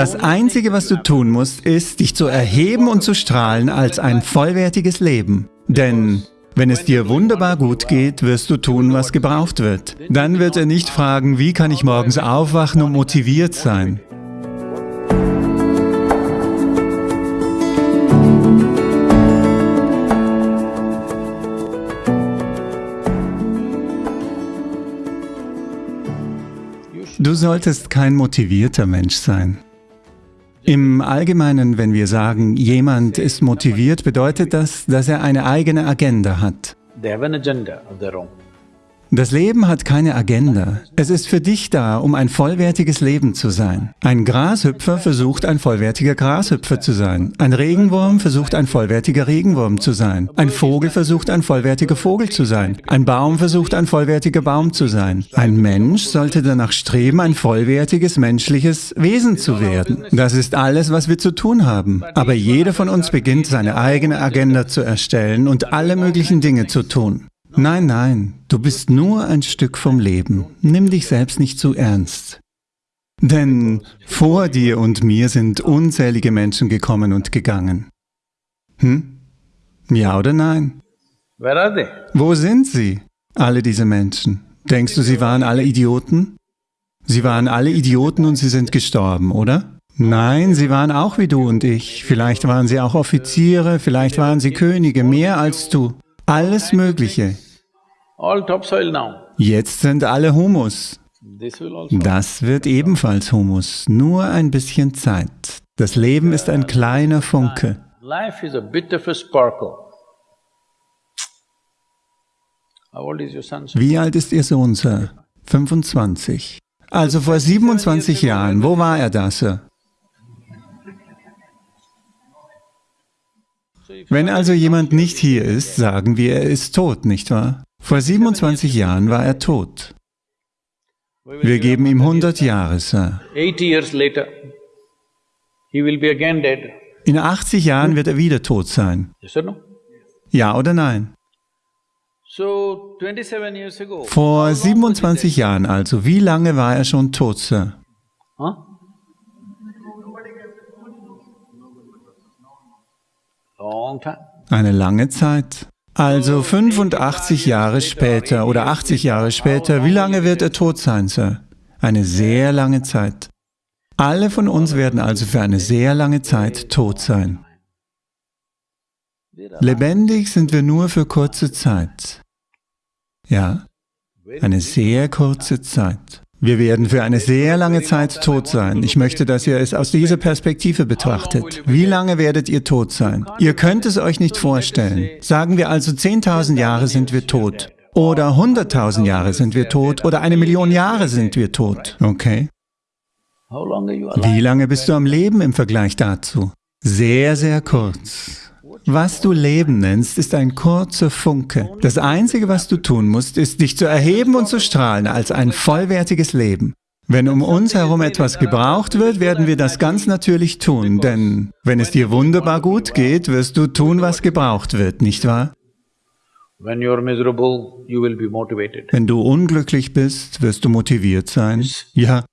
Das Einzige, was du tun musst, ist, dich zu erheben und zu strahlen als ein vollwertiges Leben. Denn wenn es dir wunderbar gut geht, wirst du tun, was gebraucht wird. Dann wird er nicht fragen, wie kann ich morgens aufwachen und motiviert sein. Du solltest kein motivierter Mensch sein. Im Allgemeinen, wenn wir sagen, jemand ist motiviert, bedeutet das, dass er eine eigene Agenda hat. They have an agenda of their own. Das Leben hat keine Agenda. Es ist für dich da, um ein vollwertiges Leben zu sein. Ein Grashüpfer versucht, ein vollwertiger Grashüpfer zu sein. Ein Regenwurm versucht, ein vollwertiger Regenwurm zu sein. Ein Vogel versucht, ein vollwertiger Vogel zu sein. Ein Baum versucht, ein vollwertiger Baum zu sein. Ein Mensch sollte danach streben, ein vollwertiges menschliches Wesen zu werden. Das ist alles, was wir zu tun haben. Aber jeder von uns beginnt, seine eigene Agenda zu erstellen und alle möglichen Dinge zu tun. Nein, nein, du bist nur ein Stück vom Leben. Nimm dich selbst nicht zu ernst. Denn vor dir und mir sind unzählige Menschen gekommen und gegangen. Hm? Ja oder nein? Wo sind sie, alle diese Menschen? Denkst du, sie waren alle Idioten? Sie waren alle Idioten und sie sind gestorben, oder? Nein, sie waren auch wie du und ich. Vielleicht waren sie auch Offiziere, vielleicht waren sie Könige, mehr als du. Alles Mögliche. Jetzt sind alle Humus. Also das wird ebenfalls Humus, nur ein bisschen Zeit. Das Leben ist ein kleiner Funke. Wie alt ist Ihr Sohn, Sir? 25. Also vor 27 Jahren, wo war er da, Sir? Wenn also jemand nicht hier ist, sagen wir, er ist tot, nicht wahr? Vor 27 Jahren war er tot. Wir geben ihm 100 Jahre, Sir. In 80 Jahren wird er wieder tot sein. Ja oder nein? Vor 27 Jahren also, wie lange war er schon tot, Sir? Eine lange Zeit. Also 85 Jahre später oder 80 Jahre später, wie lange wird er tot sein, Sir? Eine sehr lange Zeit. Alle von uns werden also für eine sehr lange Zeit tot sein. Lebendig sind wir nur für kurze Zeit. Ja, eine sehr kurze Zeit. Wir werden für eine sehr lange Zeit tot sein. Ich möchte, dass ihr es aus dieser Perspektive betrachtet. Wie lange werdet ihr tot sein? Ihr könnt es euch nicht vorstellen. Sagen wir also, 10.000 Jahre sind wir tot. Oder 100.000 Jahre sind wir tot. Oder eine Million Jahre sind wir tot. Okay? Wie lange bist du am Leben im Vergleich dazu? Sehr, sehr kurz. Was du Leben nennst, ist ein kurzer Funke. Das Einzige, was du tun musst, ist, dich zu erheben und zu strahlen als ein vollwertiges Leben. Wenn um uns herum etwas gebraucht wird, werden wir das ganz natürlich tun, denn wenn es dir wunderbar gut geht, wirst du tun, was gebraucht wird, nicht wahr? Wenn du unglücklich bist, wirst du motiviert sein. Ja,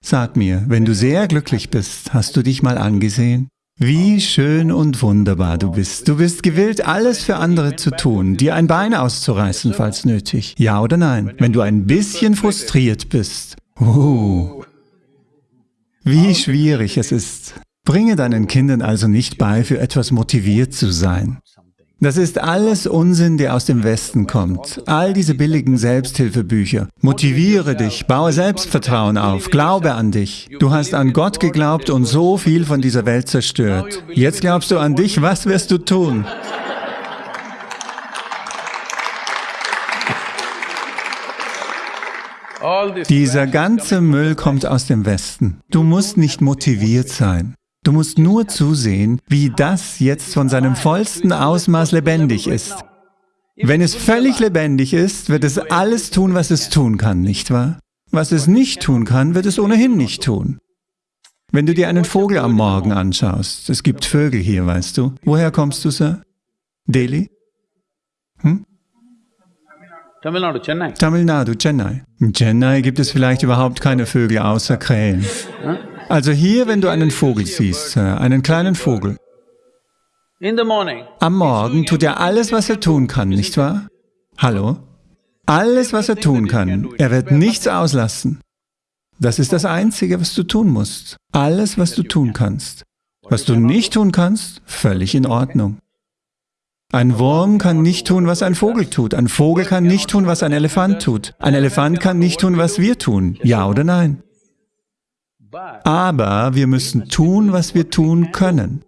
sag mir, wenn du sehr glücklich bist, hast du dich mal angesehen? Wie schön und wunderbar du bist. Du bist gewillt, alles für andere zu tun, dir ein Bein auszureißen, falls nötig. Ja oder nein? Wenn du ein bisschen frustriert bist. Uh, wie schwierig es ist. Bringe deinen Kindern also nicht bei, für etwas motiviert zu sein. Das ist alles Unsinn, der aus dem Westen kommt. All diese billigen Selbsthilfebücher. Motiviere dich, baue Selbstvertrauen auf, glaube an dich. Du hast an Gott geglaubt und so viel von dieser Welt zerstört. Jetzt glaubst du an dich, was wirst du tun? Dieser ganze Müll kommt aus dem Westen. Du musst nicht motiviert sein. Du musst nur zusehen, wie das jetzt von seinem vollsten Ausmaß lebendig ist. Wenn es völlig lebendig ist, wird es alles tun, was es tun kann, nicht wahr? Was es nicht tun kann, wird es ohnehin nicht tun. Wenn du dir einen Vogel am Morgen anschaust, es gibt Vögel hier, weißt du. Woher kommst du, Sir? Delhi? Hm? Tamil Nadu, Chennai. Tamil Nadu, Chennai. In Chennai gibt es vielleicht überhaupt keine Vögel außer Krähen. Also hier, wenn du einen Vogel siehst, äh, einen kleinen Vogel, am Morgen tut er alles, was er tun kann, nicht wahr? Hallo? Alles, was er tun kann. Er wird nichts auslassen. Das ist das Einzige, was du tun musst. Alles, was du tun kannst. Was du nicht tun kannst, völlig in Ordnung. Ein Wurm kann nicht tun, was ein Vogel tut. Ein Vogel kann nicht tun, was ein Elefant tut. Ein Elefant kann nicht tun, was wir tun. Ja oder nein? Aber wir müssen tun, was wir tun können.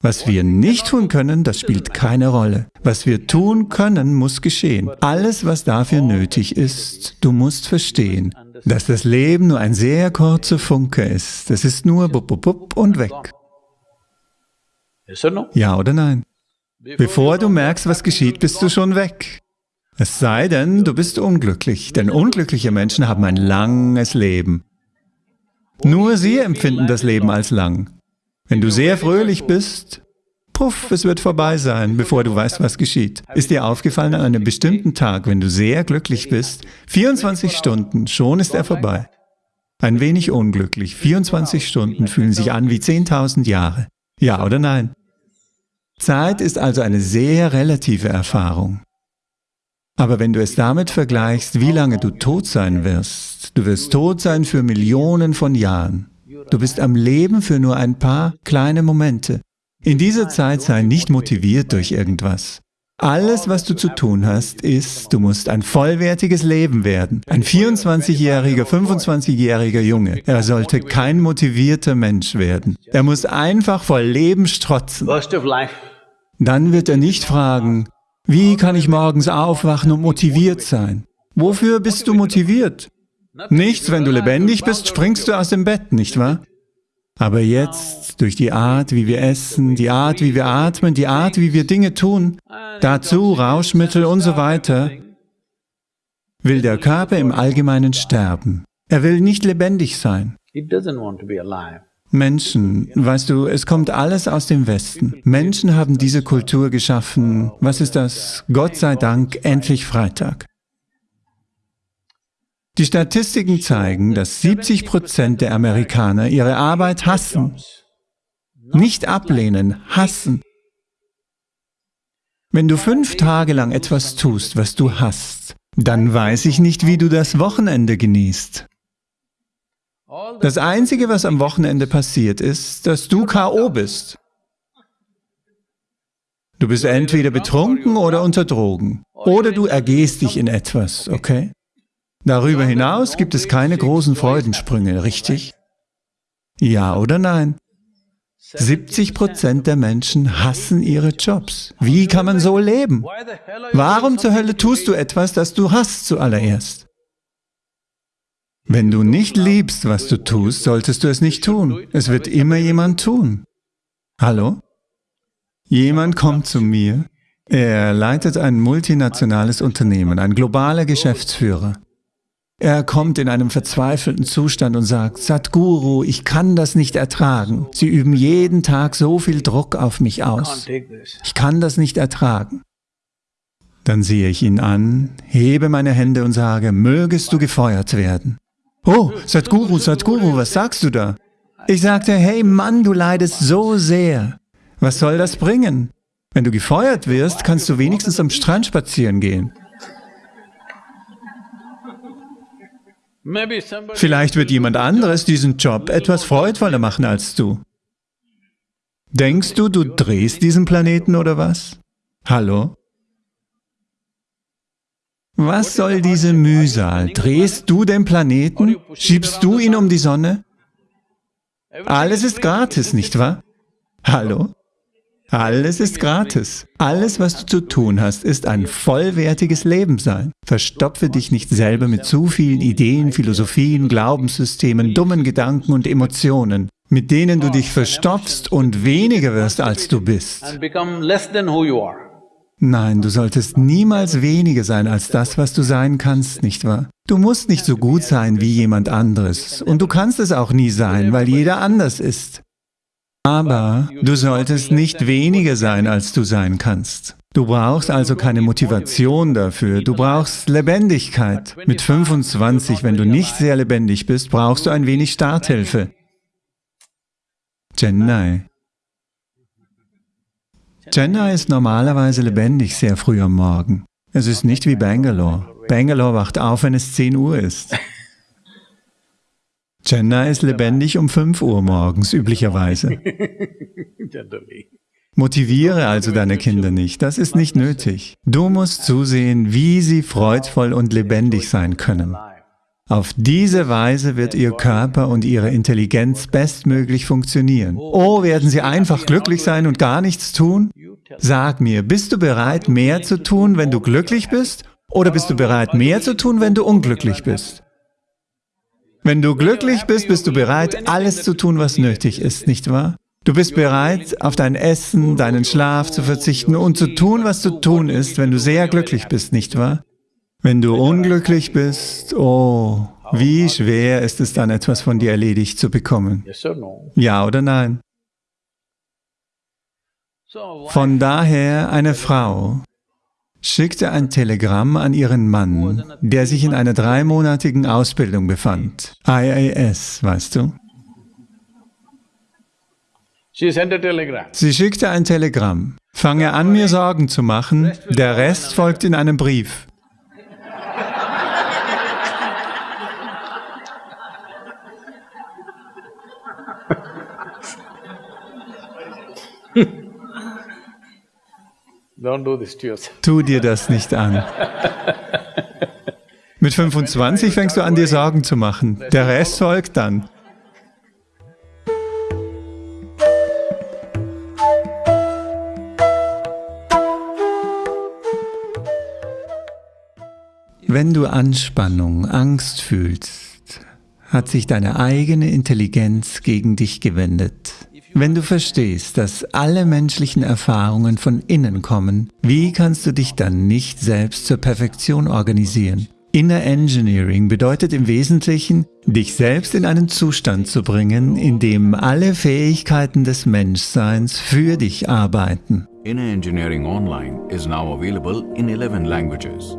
Was wir nicht tun können, das spielt keine Rolle. Was wir tun können, muss geschehen. Alles, was dafür nötig ist, du musst verstehen, dass das Leben nur ein sehr kurzer Funke ist. Es ist nur bup, bup, bup und weg. Ja oder nein? Bevor du merkst, was geschieht, bist du schon weg. Es sei denn, du bist unglücklich, denn unglückliche Menschen haben ein langes Leben. Nur sie empfinden das Leben als lang. Wenn du sehr fröhlich bist, puff, es wird vorbei sein, bevor du weißt, was geschieht. Ist dir aufgefallen, an einem bestimmten Tag, wenn du sehr glücklich bist, 24 Stunden, schon ist er vorbei. Ein wenig unglücklich, 24 Stunden fühlen sich an wie 10.000 Jahre. Ja oder nein? Zeit ist also eine sehr relative Erfahrung. Aber wenn du es damit vergleichst, wie lange du tot sein wirst, du wirst tot sein für Millionen von Jahren. Du bist am Leben für nur ein paar kleine Momente. In dieser Zeit sei nicht motiviert durch irgendwas. Alles, was du zu tun hast, ist, du musst ein vollwertiges Leben werden. Ein 24-jähriger, 25-jähriger Junge. Er sollte kein motivierter Mensch werden. Er muss einfach voll Leben strotzen. Dann wird er nicht fragen, wie kann ich morgens aufwachen und motiviert sein? Wofür bist du motiviert? Nichts, wenn du lebendig bist, springst du aus dem Bett, nicht wahr? Aber jetzt, durch die Art, wie wir essen, die Art, wie wir atmen, die Art, wie wir Dinge tun, dazu Rauschmittel und so weiter, will der Körper im Allgemeinen sterben. Er will nicht lebendig sein. Menschen, weißt du, es kommt alles aus dem Westen. Menschen haben diese Kultur geschaffen. Was ist das? Gott sei Dank, endlich Freitag. Die Statistiken zeigen, dass 70 Prozent der Amerikaner ihre Arbeit hassen. Nicht ablehnen, hassen. Wenn du fünf Tage lang etwas tust, was du hasst, dann weiß ich nicht, wie du das Wochenende genießt. Das Einzige, was am Wochenende passiert, ist, dass du K.O. bist. Du bist entweder betrunken oder unter Drogen. Oder du ergehst dich in etwas, okay? Darüber hinaus gibt es keine großen Freudensprünge, richtig? Ja oder nein? 70 Prozent der Menschen hassen ihre Jobs. Wie kann man so leben? Warum zur Hölle tust du etwas, das du hast zuallererst? Wenn du nicht liebst, was du tust, solltest du es nicht tun. Es wird immer jemand tun. Hallo? Jemand kommt zu mir, er leitet ein multinationales Unternehmen, ein globaler Geschäftsführer. Er kommt in einem verzweifelten Zustand und sagt, Sadhguru, ich kann das nicht ertragen. Sie üben jeden Tag so viel Druck auf mich aus. Ich kann das nicht ertragen. Dann sehe ich ihn an, hebe meine Hände und sage, mögest du gefeuert werden. Oh, Sadhguru, Sadhguru, was sagst du da? Ich sagte, hey Mann, du leidest so sehr. Was soll das bringen? Wenn du gefeuert wirst, kannst du wenigstens am Strand spazieren gehen. Vielleicht wird jemand anderes diesen Job etwas freudvoller machen als du. Denkst du, du drehst diesen Planeten oder was? Hallo? Was soll diese Mühsal? Drehst du den Planeten? Schiebst du ihn um die Sonne? Alles ist gratis, nicht wahr? Hallo? Alles ist gratis. Alles, was du zu tun hast, ist ein vollwertiges Leben sein. Verstopfe dich nicht selber mit zu vielen Ideen, Philosophien, Glaubenssystemen, dummen Gedanken und Emotionen, mit denen du dich verstopfst und weniger wirst, als du bist. Nein, du solltest niemals weniger sein als das, was du sein kannst, nicht wahr? Du musst nicht so gut sein wie jemand anderes und du kannst es auch nie sein, weil jeder anders ist. Aber du solltest nicht weniger sein, als du sein kannst. Du brauchst also keine Motivation dafür, du brauchst Lebendigkeit. Mit 25, wenn du nicht sehr lebendig bist, brauchst du ein wenig Starthilfe. Chennai. Chennai ist normalerweise lebendig sehr früh am Morgen. Es ist nicht wie Bangalore. Bangalore wacht auf, wenn es 10 Uhr ist. Chennai ist lebendig um 5 Uhr morgens, üblicherweise. Motiviere also deine Kinder nicht, das ist nicht nötig. Du musst zusehen, wie sie freudvoll und lebendig sein können. Auf diese Weise wird ihr Körper und ihre Intelligenz bestmöglich funktionieren. Oh, werden sie einfach glücklich sein und gar nichts tun? Sag mir, bist du bereit, mehr zu tun, wenn du glücklich bist? Oder bist du bereit, mehr zu tun, wenn du unglücklich bist? Wenn du glücklich bist, bist du bereit, alles zu tun, was nötig ist, nicht wahr? Du bist bereit, auf dein Essen, deinen Schlaf zu verzichten und zu tun, was zu tun ist, wenn du sehr glücklich bist, nicht wahr? Wenn du unglücklich bist, oh, wie schwer ist es dann, etwas von dir erledigt zu bekommen? Ja oder nein? Von daher eine Frau, schickte ein Telegramm an ihren Mann, der sich in einer dreimonatigen Ausbildung befand. IAS, weißt du? Sie schickte ein Telegramm. Fange an, mir Sorgen zu machen, der Rest folgt in einem Brief. Tu dir das nicht an. Mit 25 fängst du an, dir Sorgen zu machen. Der Rest folgt dann. Wenn du Anspannung, Angst fühlst, hat sich deine eigene Intelligenz gegen dich gewendet. Wenn du verstehst, dass alle menschlichen Erfahrungen von innen kommen, wie kannst du dich dann nicht selbst zur Perfektion organisieren? Inner Engineering bedeutet im Wesentlichen, dich selbst in einen Zustand zu bringen, in dem alle Fähigkeiten des Menschseins für dich arbeiten. Inner Engineering Online is now available in 11 languages.